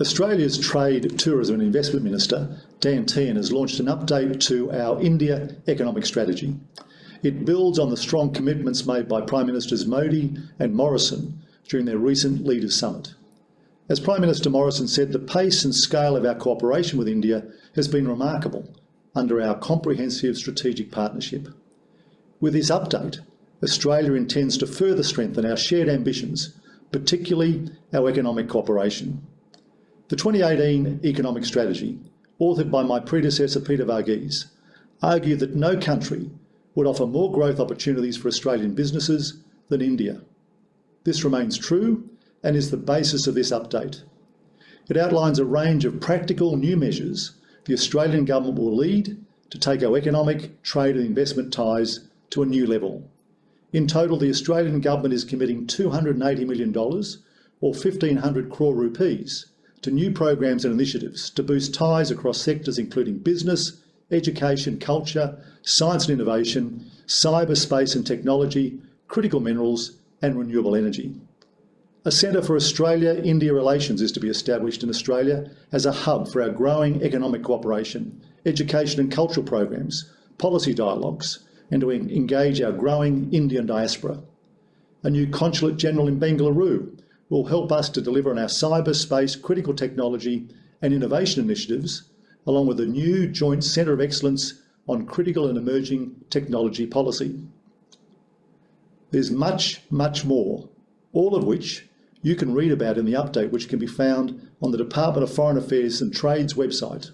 Australia's Trade, Tourism and Investment Minister, Dan Tehan, has launched an update to our India economic strategy. It builds on the strong commitments made by Prime Ministers Modi and Morrison during their recent Leaders Summit. As Prime Minister Morrison said, the pace and scale of our cooperation with India has been remarkable under our comprehensive strategic partnership. With this update, Australia intends to further strengthen our shared ambitions, particularly our economic cooperation. The 2018 Economic Strategy, authored by my predecessor Peter Varghese, argued that no country would offer more growth opportunities for Australian businesses than India. This remains true and is the basis of this update. It outlines a range of practical new measures the Australian government will lead to take our economic, trade and investment ties to a new level. In total, the Australian government is committing $280 million or 1,500 crore rupees to new programs and initiatives to boost ties across sectors including business, education, culture, science and innovation, cyberspace and technology, critical minerals and renewable energy. A Centre for Australia-India Relations is to be established in Australia as a hub for our growing economic cooperation, education and cultural programs, policy dialogues, and to engage our growing Indian diaspora. A new Consulate General in Bengaluru will help us to deliver on our cyberspace critical technology and innovation initiatives, along with a new joint centre of excellence on critical and emerging technology policy. There's much, much more, all of which you can read about in the update which can be found on the Department of Foreign Affairs and Trade's website.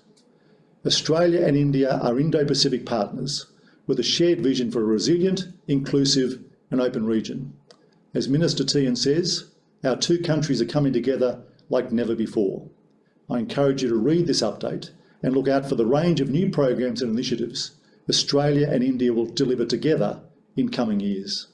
Australia and India are Indo-Pacific partners with a shared vision for a resilient, inclusive and open region. As Minister Tehan says, our two countries are coming together like never before. I encourage you to read this update and look out for the range of new programs and initiatives Australia and India will deliver together in coming years.